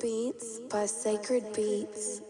beats by Sacred Beats.